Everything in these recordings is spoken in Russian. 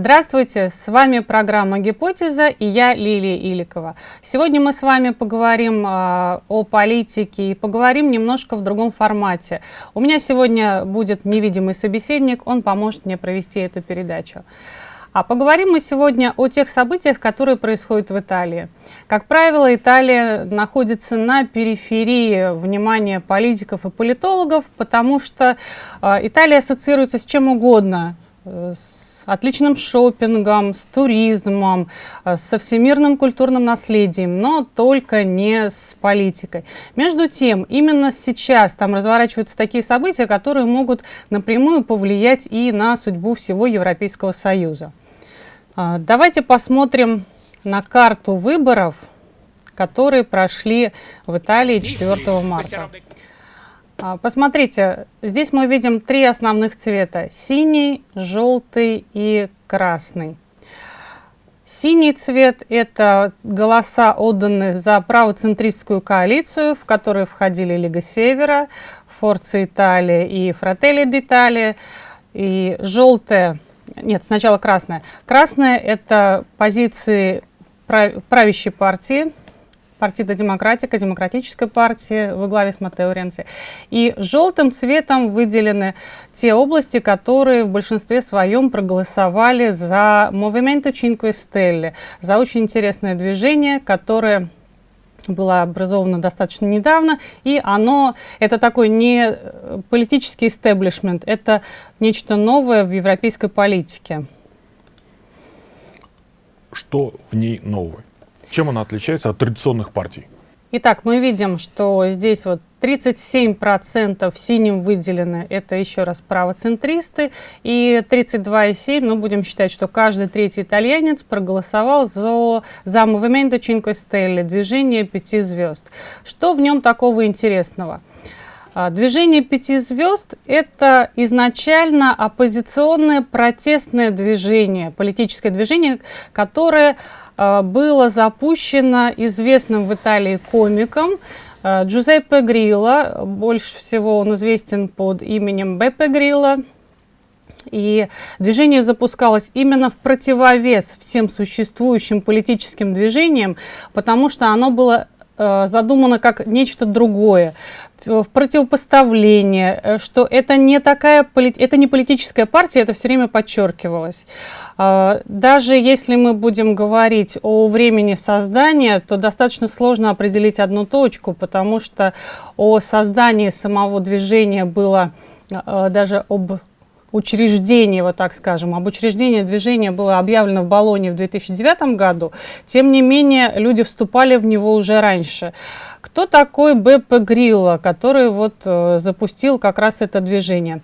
Здравствуйте, с вами программа «Гипотеза» и я Лилия Иликова. Сегодня мы с вами поговорим э, о политике и поговорим немножко в другом формате. У меня сегодня будет невидимый собеседник, он поможет мне провести эту передачу. А поговорим мы сегодня о тех событиях, которые происходят в Италии. Как правило, Италия находится на периферии внимания политиков и политологов, потому что э, Италия ассоциируется с чем угодно, э, с отличным шопингом, с туризмом, э, со всемирным культурным наследием, но только не с политикой. Между тем, именно сейчас там разворачиваются такие события, которые могут напрямую повлиять и на судьбу всего Европейского Союза. А, давайте посмотрим на карту выборов, которые прошли в Италии 4 марта. А, посмотрите, здесь мы видим три основных цвета. Синий, желтый и красный. Синий цвет – это голоса, отданные за правоцентристскую коалицию, в которую входили Лига Севера, Форца Италия и Фрателли d'Italia. И желтое, нет, сначала красное. Красное – это позиции правящей партии, Партида Демократика, Демократической партии во главе с Матео Ренци. И желтым цветом выделены те области, которые в большинстве своем проголосовали за Movimento Cinque Stelle, за очень интересное движение, которое было образовано достаточно недавно, и оно, это такой не политический истеблишмент, это нечто новое в европейской политике. Что в ней новое? Чем она отличается от традиционных партий? Итак, мы видим, что здесь вот 37% синим выделены, это еще раз правоцентристы, и 32,7%, ну будем считать, что каждый третий итальянец проголосовал за, за Movimento Cinque Stelle, движение пяти звезд. Что в нем такого интересного? А, движение пяти звезд – это изначально оппозиционное протестное движение, политическое движение, которое было запущено известным в Италии комиком а, Джузеппе Грилла. Больше всего он известен под именем Беппе Грилла. И движение запускалось именно в противовес всем существующим политическим движениям, потому что оно было э, задумано как нечто другое в противопоставление, э, что это не такая, это не политическая партия, это все время подчеркивалось. А, даже если мы будем говорить о времени создания, то достаточно сложно определить одну точку, потому что о создании самого движения было э, даже об учреждение, вот так скажем, об учреждении движения было объявлено в Болоне в 2009 году, тем не менее люди вступали в него уже раньше. Кто такой Беппе Грилла, который вот э, запустил как раз это движение?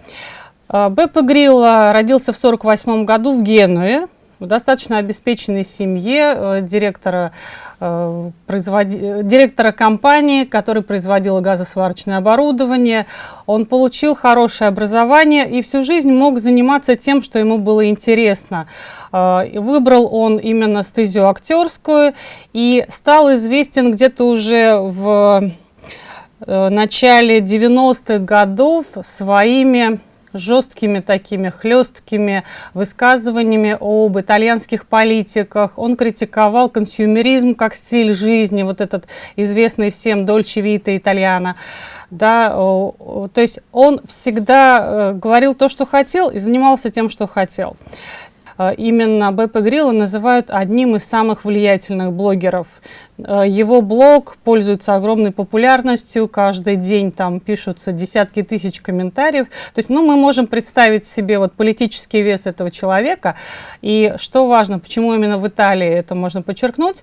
Э, Беппе Грилла родился в 1948 году в Генуе, в достаточно обеспеченной семье э, директора, э, директора компании, который производил газосварочное оборудование. Он получил хорошее образование и всю жизнь мог заниматься тем, что ему было интересно. Э, выбрал он именно стезию актерскую и стал известен где-то уже в начале 90-х годов своими жесткими такими хлесткими высказываниями об итальянских политиках. Он критиковал консюмеризм как стиль жизни, вот этот известный всем Дольче Вита Итальяна. Да, то есть он всегда э, говорил то, что хотел и занимался тем, что хотел. Э, именно Беппе Грилла называют одним из самых влиятельных блогеров. Э, его блог пользуется огромной популярностью, каждый день там пишутся десятки тысяч комментариев. То есть ну, мы можем представить себе вот политический вес этого человека. И что важно, почему именно в Италии это можно подчеркнуть,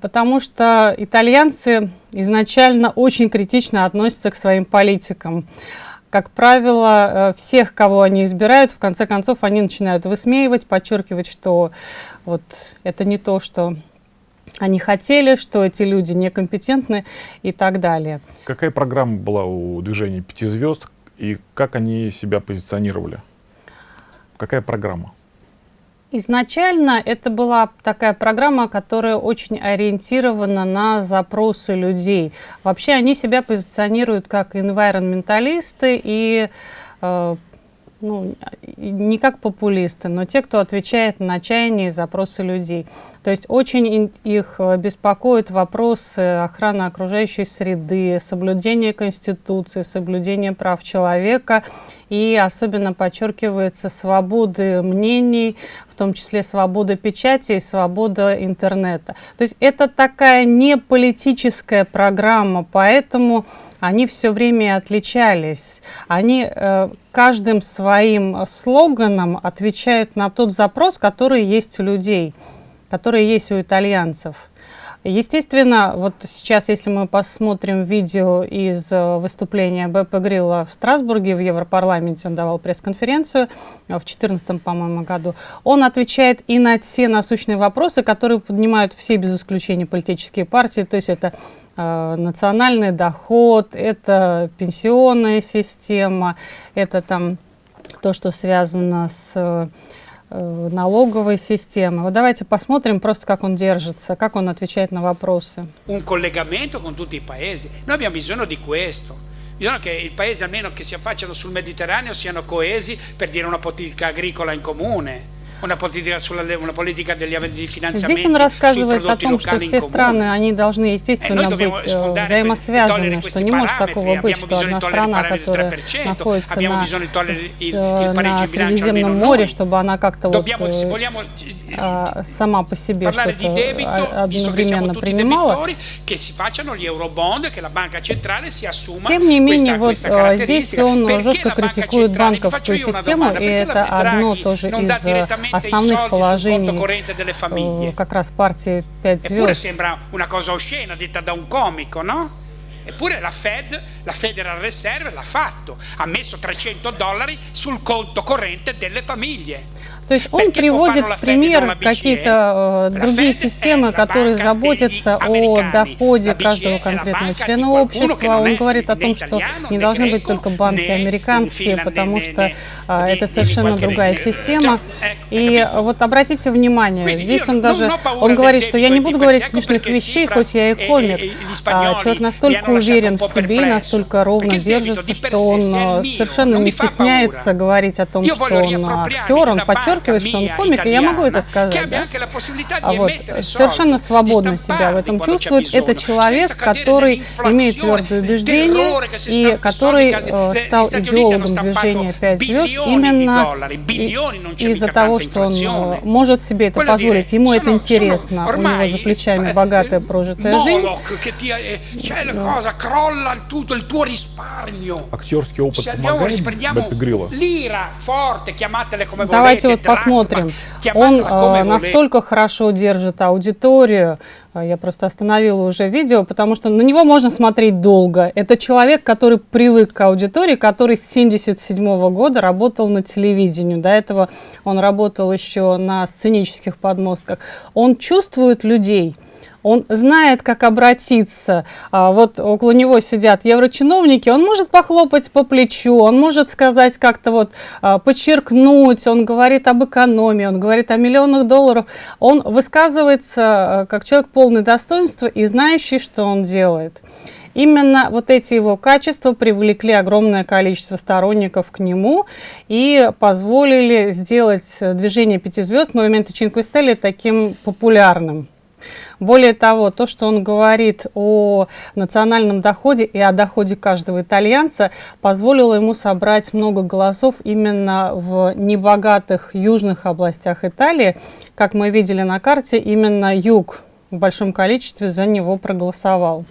потому что итальянцы изначально очень критично относятся к своим политикам как правило, э, всех, кого они избирают, в конце концов, они начинают высмеивать, подчеркивать, что вот это не то, что они хотели, что эти люди некомпетентны и так далее. Какая программа была у движения «Пяти звезд» и как они себя позиционировали? Какая программа? Изначально это была такая программа, которая очень ориентирована на запросы людей. Вообще они себя позиционируют как environmentалисты и э, ну, не как популисты, но те, кто отвечает на чаяния и запросы людей. То есть очень их э, беспокоят вопросы охраны окружающей среды, соблюдения Конституции, соблюдения прав человека и особенно подчеркивается свободы мнений, в том числе свобода печати и свобода интернета. То есть это такая не политическая программа, поэтому они все время отличались. Они э, каждым своим слоганом отвечают на тот запрос, который есть у людей, который есть у итальянцев. Естественно, вот сейчас, если мы посмотрим видео из э, выступления БП Грилла в Страсбурге, в Европарламенте, он давал пресс-конференцию э, в 2014, по-моему, году, он отвечает и на те насущные вопросы, которые поднимают все без исключения политические партии, то есть это национальный доход, это пенсионная система, это там то, что связано с Э, налоговой системы. Вот давайте посмотрим просто, как он держится, как он отвечает на вопросы. Un collegamento con tutti i paesi. Noi abbiamo bisogno di questo. Bisogna che i paesi almeno che si affacciano sul Mediterraneo siano coesi per dire una politica agricola in comune Здесь он рассказывает о том, что все страны, они должны, естественно, быть э, взаимосвязаны, что не может такого быть, что одна страна, которая находится на, на Средиземном море, чтобы она как-то вот э, а, сама по себе что-то одновременно принимала. Тем не менее, вот э, здесь он жестко критикует банковскую систему, и это одно тоже из основных положений э, как раз партии 5 звезд. Eppure la Fed, la Federal Reserve l'ha fatto, ha messo 300 dollari sul conto corrente delle famiglie. То есть он приводит в пример какие-то э, другие системы, которые заботятся о доходе каждого конкретного члена общества. Он говорит о том, что не должны быть только банки американские, потому что э, это совершенно другая система. И вот обратите внимание, здесь он даже, он говорит, что я не буду говорить смешных вещей, хоть я и комик. А человек настолько уверен в себе, настолько ровно держится, что он э, совершенно не стесняется говорить о том, что он актер, он подчеркивает, подчеркивает, что он комик, и я могу это сказать, да? А вот совершенно свободно себя в этом чувствует. Это человек, который имеет твердое убеждение и который э, стал идеологом движения «Пять звезд» именно из-за того, что он э, может себе это позволить. Ему это интересно. У него за плечами богатая прожитая жизнь. Актерский опыт помогает Беппи Грилла? Давайте вот посмотрим. Он э, настолько хорошо держит аудиторию, а, я просто остановила уже видео, потому что на него можно смотреть долго. Это человек, который привык к аудитории, который с 1977 года работал на телевидении. До этого он работал еще на сценических подмостках. Он чувствует людей он знает, как обратиться. А, вот около него сидят еврочиновники, он может похлопать по плечу, он может сказать как-то вот а, подчеркнуть, он говорит об экономии, он говорит о миллионах долларов. Он высказывается а, как человек полный достоинства и знающий, что он делает. Именно вот эти его качества привлекли огромное количество сторонников к нему и позволили сделать движение пяти звезд Movimento Cinque Stelle таким популярным. Более того, то, что он говорит о национальном доходе и о доходе каждого итальянца, позволило ему собрать много голосов именно в небогатых южных областях Италии. Как мы видели на карте, именно юг в большом количестве за него проголосовал.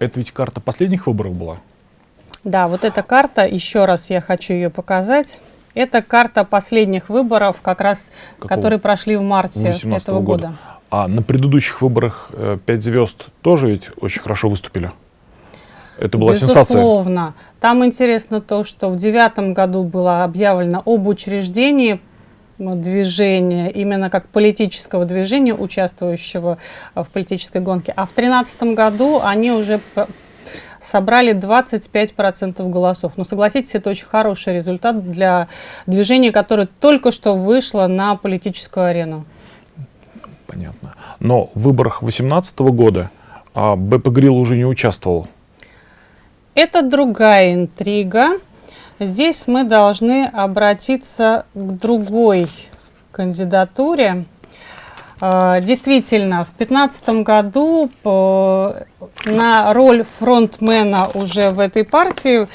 Это ведь карта последних выборов была? Да, вот эта карта, еще раз я хочу ее показать. Это карта последних выборов, как раз, Какого? которые прошли в марте этого года. года. А на предыдущих выборах э, «Пять звезд» тоже ведь очень хорошо выступили? Это была Безусловно. сенсация. Безусловно. Там интересно то, что в девятом году было объявлено об учреждении движения, именно как политического движения, участвующего в политической гонке. А в тринадцатом году они уже собрали 25% голосов. Но согласитесь, это очень хороший результат для движения, которое только что вышло на политическую арену понятно. Но в выборах 2018 года а, БП Грилл уже не участвовал. Это другая интрига. Здесь мы должны обратиться к другой кандидатуре. А, действительно, в 2015 году на роль фронтмена уже в этой партии,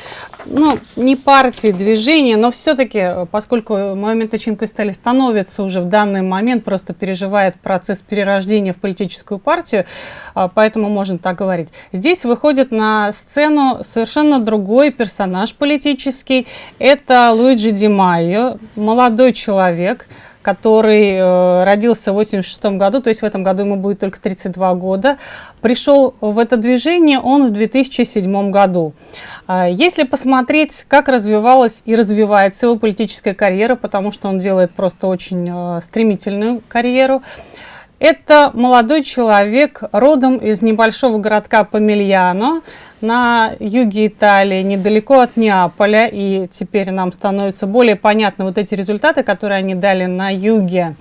ну, не партии, движения, но все-таки, поскольку момент Тыченко стали становится уже в данный момент, просто переживает процесс перерождения в политическую партию, а, поэтому можно так говорить. Здесь выходит на сцену совершенно другой персонаж политический. Это Луиджи Ди Майо, молодой человек, который э, родился в 86 году, то есть в этом году ему будет только 32 года. Пришел в это движение он в 2007 году. Э, если посмотреть, как развивалась и развивается его политическая карьера, потому что он делает просто очень э, стремительную карьеру, это молодой человек, родом из небольшого городка Помельяно на юге Италии, недалеко от Неаполя. И теперь нам становятся более понятны вот эти результаты, которые они дали на юге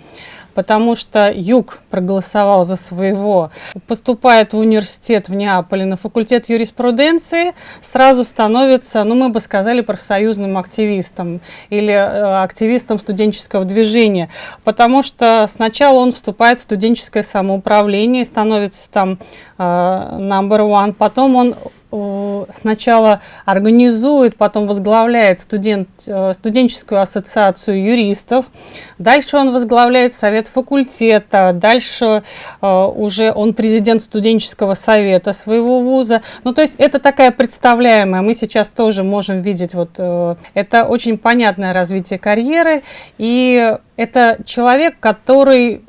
потому что Юг проголосовал за своего. Поступает в университет в Неаполе на факультет юриспруденции, сразу становится, ну мы бы сказали, профсоюзным активистом или э, активистом студенческого движения, потому что сначала он вступает в студенческое самоуправление, становится там э, number one, потом он сначала организует, потом возглавляет студент, э, студенческую ассоциацию юристов, дальше он возглавляет совет факультета, дальше э, уже он президент студенческого совета своего вуза. Ну, то есть это такая представляемая, мы сейчас тоже можем видеть, вот э, это очень понятное развитие карьеры, и это человек, который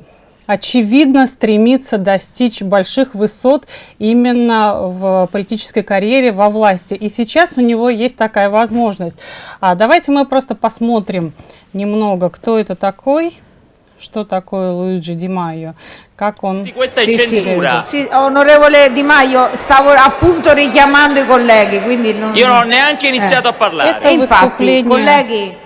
очевидно стремится достичь больших высот именно в политической карьере, во власти. И сейчас у него есть такая возможность. А давайте мы просто посмотрим немного, кто это такой, что такое Луиджи Ди Майо, как он... Sì, onorevole Di Maio, stavo appunto richiamando i colleghi, quindi non... Io non ho neanche iniziato a parlare. Это infatti, выступление... colleghi,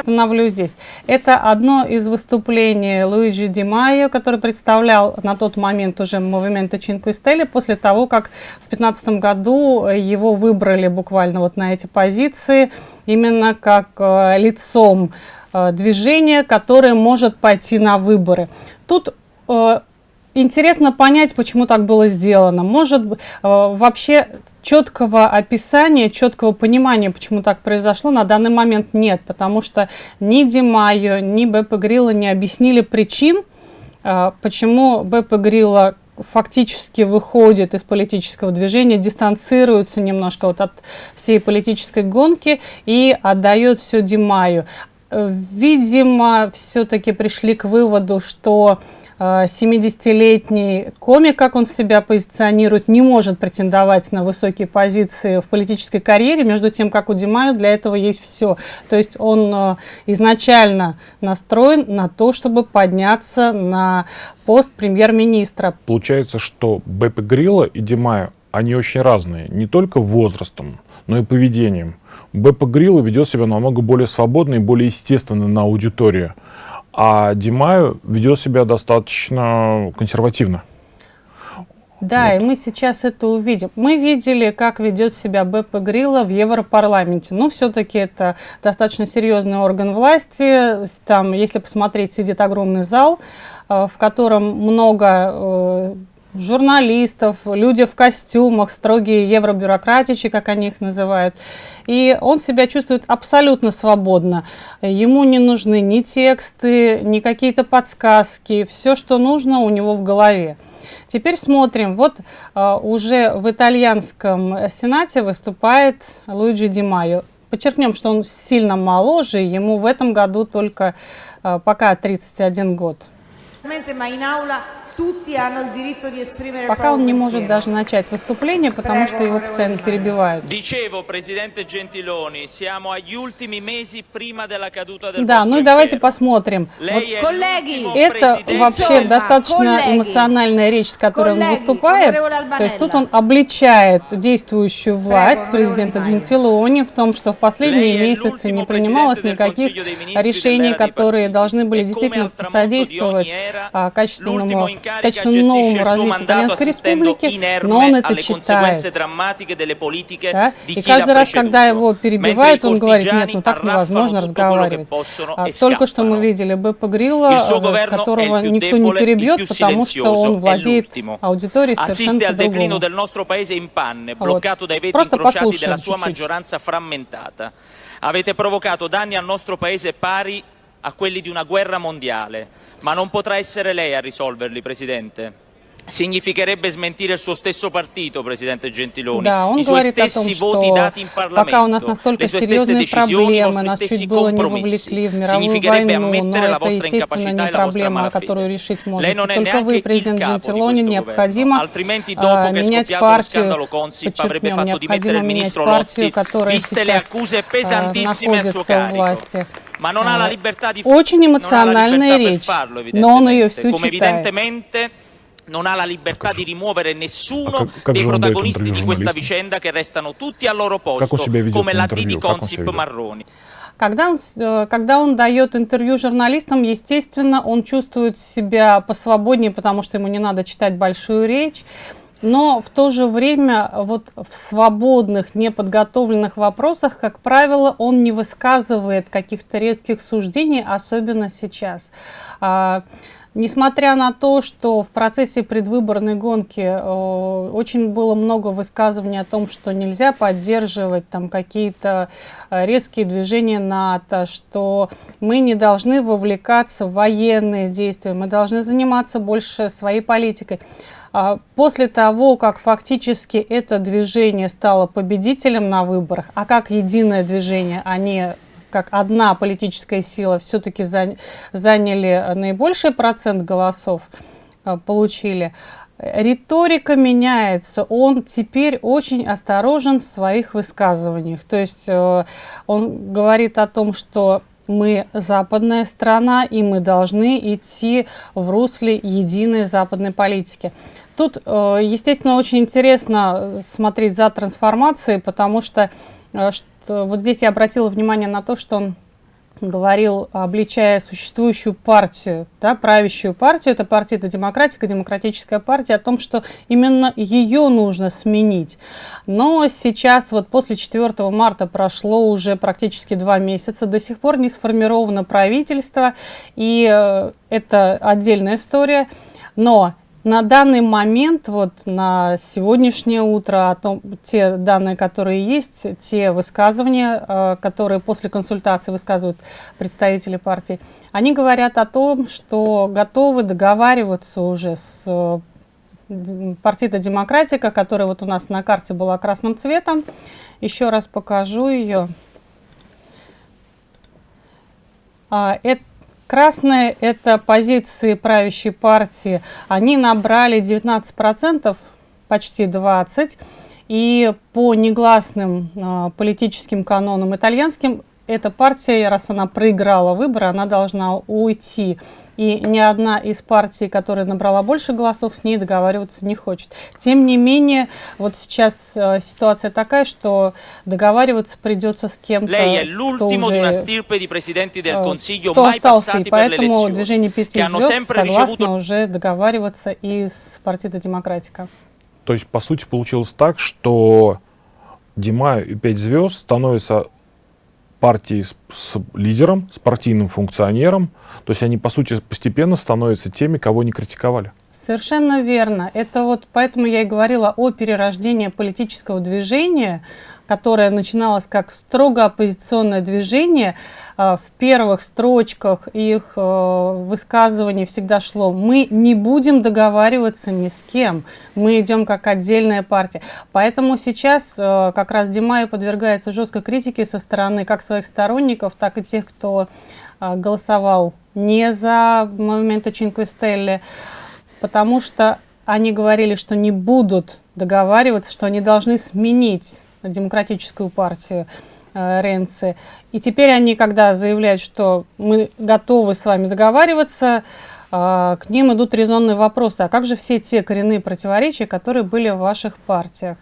Остановлюсь здесь. Это одно из выступлений Луиджи Ди Майо, который представлял на тот момент уже Movimento Cinque Stelle, после того, как в 2015 году его выбрали буквально вот на эти позиции, именно как э, лицом э, движения, которое может пойти на выборы. Тут э, интересно понять, почему так было сделано. Может, э, вообще четкого описания, четкого понимания, почему так произошло, на данный момент нет, потому что ни Димайо, ни Беппе Грилла не объяснили причин, э, почему Беппе Грилла фактически выходит из политического движения, дистанцируется немножко вот от всей политической гонки и отдает все Димаю. Э, Видимо, все-таки пришли к выводу, что 70-летний комик, как он себя позиционирует, не может претендовать на высокие позиции в политической карьере, между тем, как у Димая для этого есть все. То есть он э, изначально настроен на то, чтобы подняться на пост премьер-министра. Получается, что Беппе Грилла и Димая, они очень разные, не только возрастом, но и поведением. Беппе Грилла ведет себя намного более свободно и более естественно на аудиторию а Димаю ведет себя достаточно консервативно. Да, вот. и мы сейчас это увидим. Мы видели, как ведет себя Беппе Грилла в Европарламенте. Ну, все-таки это достаточно серьезный орган власти. Там, если посмотреть, сидит огромный зал, э, в котором много э, журналистов, люди в костюмах, строгие евробюрократичи, как они их называют. И он себя чувствует абсолютно свободно. Ему не нужны ни тексты, ни какие-то подсказки. Все, что нужно, у него в голове. Теперь смотрим. Вот uh, уже в итальянском сенате выступает Луиджи Ди Майо. Подчеркнем, что он сильно моложе, ему в этом году только uh, пока 31 год. Пока он не может даже начать выступление, потому что его постоянно перебивают. Да, ну и давайте посмотрим. Вот это вообще достаточно эмоциональная речь, с которой он выступает. То есть тут он обличает действующую власть президента Джентилони в том, что в последние месяцы не принималось никаких решений, которые должны были действительно содействовать а, качественному достаточно новому развитию Итальянской Республики, но он это читает. Да? И каждый раз, когда его перебивают, он говорит, нет, ну так невозможно разговаривать. А, только что мы видели Беппа Грилла, э, которого никто не перебьет, потому что он владеет аудиторией совершенно по-другому. Вот. Просто послушаем чуть-чуть. Avete provocato danni al nostro paese pari a quelli di una guerra mondiale, ma non potrà essere lei a risolverli, Presidente Significherebbe smentire il suo stesso partito, Presidente Gentiloni, да, он i suoi говорит о stessi том, voti что dati in Parlamento, пока у нас настолько le sue stesse серьезные decisioni, i проблемы, nostri нас stessi чуть было не compromessi. вовлекли в мировую Significherebbe войну, но ammettere la это, vostra естественно, incapacità не e la vostra проблема, которую malafede. решить Lei можете non è только neanche вы, il президент capo di Джентилони, questo необходимо governo, altrimenti dopo а, che è менять scoppiato lo партию, scandalo Consip avrebbe подчеркнем, fatto dimettere необходимо il менять ministro партию, Lotti, которая viste le сейчас accuse а, pesantissime a suo находится в carico. власти. Ma non ha la А, libertà di Очень non ha la эмоциональная libertà per речь, farlo, но он ее evidentemente. всю Come читает. Non ha la libertà di rimuovere nessuno А dei protagonisti di questa vicenda che restano tutti al loro posto, come la D di Consip? Marroni. Когда он, э, когда он дает интервью журналистам, естественно, он чувствует себя посвободнее, потому что ему не надо читать большую речь. Но в то же время вот в свободных, неподготовленных вопросах, как правило, он не высказывает каких-то резких суждений, особенно сейчас. А, Несмотря на то, что в процессе предвыборной гонки э, очень было много высказываний о том, что нельзя поддерживать там какие-то э, резкие движения НАТО, что мы не должны вовлекаться в военные действия, мы должны заниматься больше своей политикой. А После того, как фактически это движение стало победителем на выборах, а как единое движение они как одна политическая сила все-таки заняли наибольший процент голосов, э, получили, риторика меняется, он теперь очень осторожен в своих высказываниях. То есть э, он говорит о том, что мы западная страна, и мы должны идти в русле единой западной политики. Тут, э, естественно, очень интересно смотреть за трансформацией, потому что вот здесь я обратила внимание на то, что он говорил, обличая существующую партию, да, правящую партию, это партия это демократика, демократическая партия, о том, что именно ее нужно сменить. Но сейчас, вот после 4 марта прошло уже практически два месяца, до сих пор не сформировано правительство, и э, это отдельная история, но на данный момент, вот на сегодняшнее утро, о том, те данные, которые есть, те высказывания, э, которые после консультации высказывают представители партии, они говорят о том, что готовы договариваться уже с э, партией Демократика, которая вот у нас на карте была красным цветом. Еще раз покажу ее. А, это Красные – это позиции правящей партии. Они набрали 19%, почти 20%. И по негласным э, политическим канонам итальянским, эта партия, раз она проиграла выборы, она должна уйти и ни одна из партий, которая набрала больше голосов, с ней договариваться не хочет. Тем не менее, вот сейчас э, ситуация такая, что договариваться придется с кем-то, кто уже э, кто остался, и поэтому движение пяти звезд согласно уже договариваться и с партией Демократика. То есть, по сути, получилось так, что Димаю и пять звезд становятся партии с, с лидером, с партийным функционером. То есть они, по сути, постепенно становятся теми, кого не критиковали. Совершенно верно. Это вот поэтому я и говорила о перерождении политического движения, которое начиналось как строго оппозиционное движение. А, в первых строчках их э, высказываний всегда шло «мы не будем договариваться ни с кем, мы идем как отдельная партия». Поэтому сейчас э, как раз Димай подвергается жесткой критике со стороны как своих сторонников, так и тех, кто э, голосовал не за момента Чинкве Стелли потому что они говорили, что не будут договариваться, что они должны сменить демократическую партию э, Ренци. И теперь они, когда заявляют, что мы готовы с вами договариваться, э, к ним идут резонные вопросы. А как же все те коренные противоречия, которые были в ваших партиях?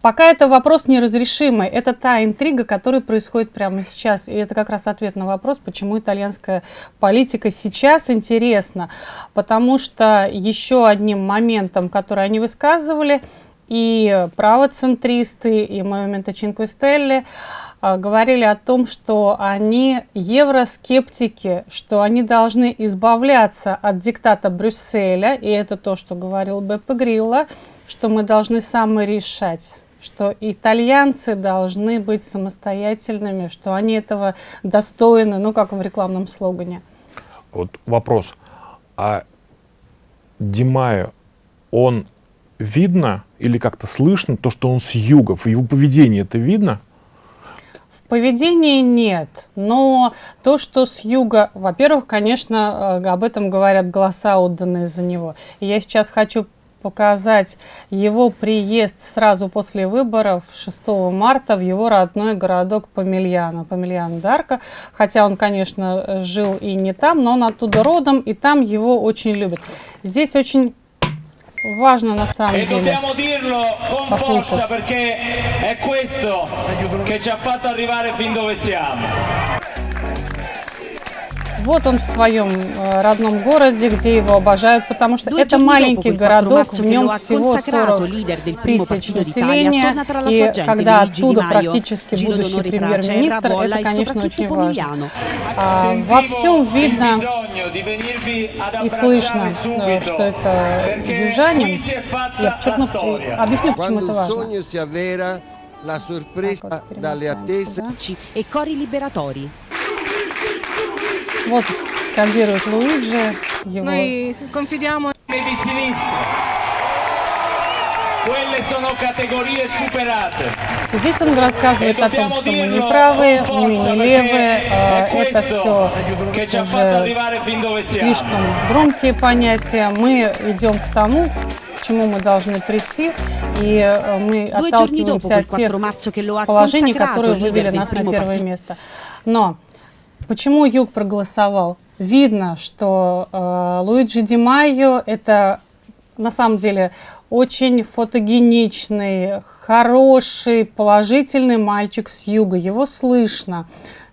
Пока это вопрос неразрешимый. Это та интрига, которая происходит прямо сейчас. И это как раз ответ на вопрос, почему итальянская политика сейчас интересна. Потому что еще одним моментом, который они высказывали, и правоцентристы, и Моменто Чинкве Стелли, говорили о том, что они евроскептики, что они должны избавляться от диктата Брюсселя, и это то, что говорил Беппе Грилла, что мы должны саморешать что итальянцы должны быть самостоятельными, что они этого достойны, ну, как в рекламном слогане. Вот вопрос. А Димаю, он видно или как-то слышно то, что он с юга? В его поведении это видно? В поведении нет, но то, что с юга, во-первых, конечно, э, об этом говорят голоса, отданные за него. Я сейчас хочу показать его приезд сразу после выборов 6 марта в его родной городок Помельяно, Помельяно Дарка. Хотя он, конечно, жил и не там, но он оттуда родом, и там его очень любят. Здесь очень важно на самом e деле послушать. Вот он в своем э, родном городе, где его обожают, потому что это маленький городок, в нем всего 40 тысяч населения, и когда оттуда практически будущий премьер-министр, это, конечно, очень важно. А, во всем видно и слышно, э, что это южанин. Я подчеркну, объясню, почему это важно. La sorpresa dalle attese e cori liberatori. Вот скандирует Луиджи. Его... Confidiamo di sinistra. Sono categorie superate. Здесь он рассказывает о том, что мы не правые, мы не левые, а это все уже слишком громкие понятия. Мы идем к тому, к чему мы должны прийти, и э, мы отталкиваемся от тех положений, которые вывели нас на первое место. Но Почему Юг проголосовал? Видно, что э, Луиджи Ди Майо это на самом деле очень фотогеничный, хороший, положительный мальчик с юга. Его слышно.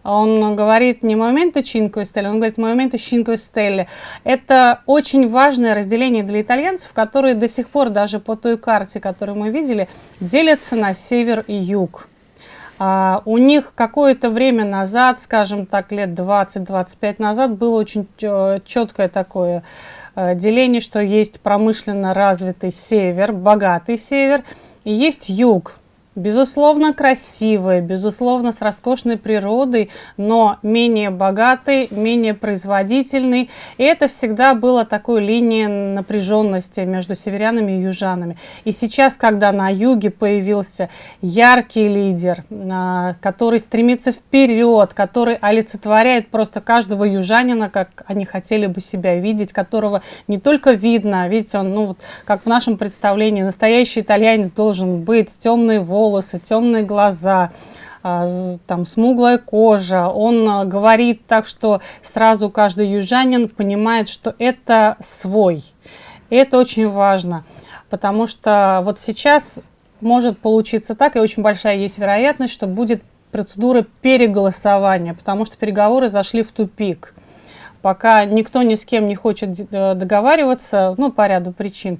Он говорит не моменты Чинко Стелли, он говорит моменты Чинко Стелли. Это очень важное разделение для итальянцев, которые до сих пор, даже по той карте, которую мы видели, делятся на север и юг. А, у них какое-то время назад, скажем так, лет 20-25 назад, было очень четкое такое э, деление, что есть промышленно развитый север, богатый север, и есть юг, Безусловно, красивый, безусловно, с роскошной природой, но менее богатый, менее производительный. И это всегда была такой линией напряженности между северянами и южанами. И сейчас, когда на юге появился яркий лидер, а, который стремится вперед, который олицетворяет просто каждого южанина, как они хотели бы себя видеть, которого не только видно, видите, он, ну вот, как в нашем представлении, настоящий итальянец должен быть, темные волосы, волосы, темные глаза, а, там смуглая кожа. Он а, говорит так, что сразу каждый южанин понимает, что это свой. Это очень важно, потому что вот сейчас может получиться так, и очень большая есть вероятность, что будет процедура переголосования, потому что переговоры зашли в тупик. Пока никто ни с кем не хочет э, договариваться, ну, по ряду причин.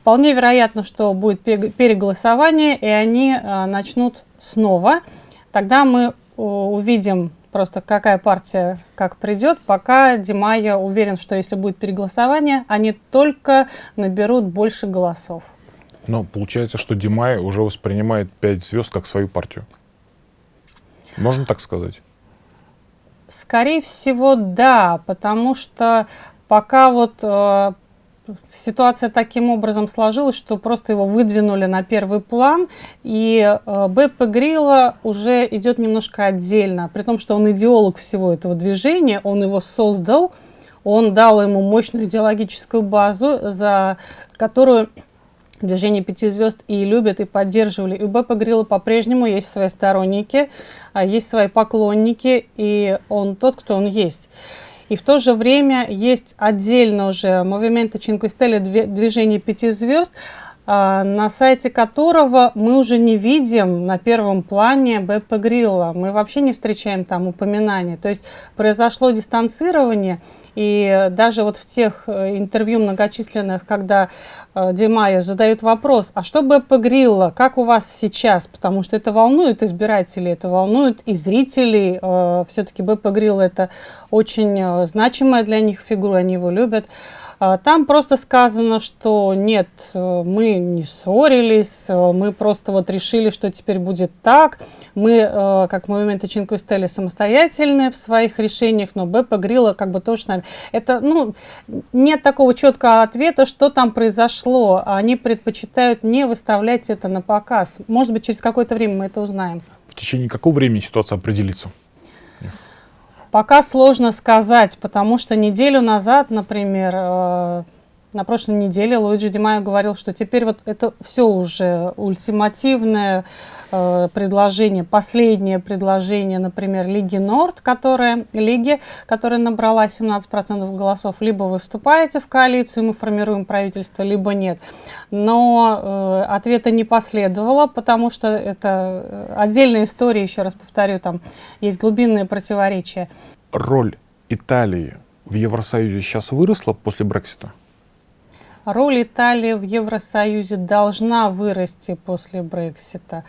Вполне вероятно, что будет переголосование, и они а, начнут снова. Тогда мы увидим просто, какая партия как придет. Пока Димая уверен, что если будет переголосование, они только наберут больше голосов. Но получается, что Димай уже воспринимает 5 звезд как свою партию. Можно так сказать? Скорее всего, да, потому что пока вот э, ситуация таким образом сложилась, что просто его выдвинули на первый план, и э, Беппе Грилла уже идет немножко отдельно, при том, что он идеолог всего этого движения, он его создал, он дал ему мощную идеологическую базу, за которую движение пяти звезд и любят, и поддерживали. И у Беппа Грилла по-прежнему есть свои сторонники, а есть свои поклонники, и он тот, кто он есть. И в то же время есть отдельно уже Movimento Cinque Stelle, движение пяти звезд, а, на сайте которого мы уже не видим на первом плане БП Грилла. Мы вообще не встречаем там упоминания. То есть произошло дистанцирование, и даже вот в тех э, интервью многочисленных, когда э, Димая задают вопрос, а что БП Грилла, как у вас сейчас? Потому что это волнует избирателей, это волнует и зрителей. Э, Все-таки БП Грилла это очень значимая для них фигура, они его любят. А, там просто сказано, что нет, э, мы не ссорились, э, мы просто вот решили, что теперь будет так. Мы, э, как Movimento Cinque Stelle, самостоятельные в своих решениях, но Беппа Грилла как бы тоже с нами. Это, ну, нет такого четкого ответа, что там произошло. Они предпочитают не выставлять это на показ. Может быть, через какое-то время мы это узнаем. В течение какого времени ситуация определится? Пока сложно сказать, потому что неделю назад, например, э, на прошлой неделе Луиджи Димайо говорил, что теперь вот это все уже ультимативное э, предложение, последнее предложение, например, Лиги Норд, которая, Лиги, которая набрала 17% голосов, либо вы вступаете в коалицию, мы формируем правительство, либо нет. Но э, ответа не последовало, потому что это э, отдельная история, еще раз повторю, там есть глубинные противоречия. Роль Италии в Евросоюзе сейчас выросла после Брексита? Роль Италии в Евросоюзе должна вырасти после Брексита.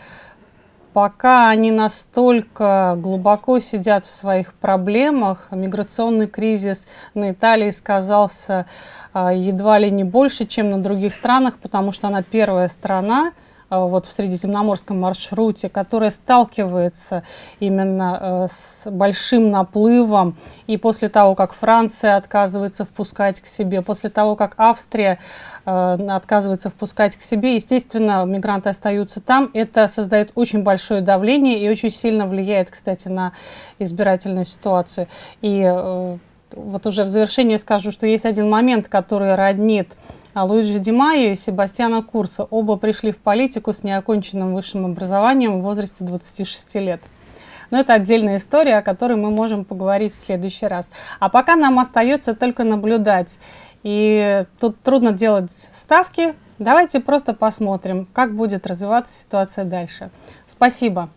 Пока они настолько глубоко сидят в своих проблемах, миграционный кризис на Италии сказался а, едва ли не больше, чем на других странах, потому что она первая страна, вот в средиземноморском маршруте, которая сталкивается именно э, с большим наплывом. И после того, как Франция отказывается впускать к себе, после того, как Австрия э, отказывается впускать к себе, естественно, мигранты остаются там. Это создает очень большое давление и очень сильно влияет, кстати, на избирательную ситуацию. И э, вот уже в завершение скажу, что есть один момент, который роднит Луиджи Ди Майо и Себастьяна Курца. Оба пришли в политику с неоконченным высшим образованием в возрасте 26 лет. Но это отдельная история, о которой мы можем поговорить в следующий раз. А пока нам остается только наблюдать. И тут трудно делать ставки. Давайте просто посмотрим, как будет развиваться ситуация дальше. Спасибо.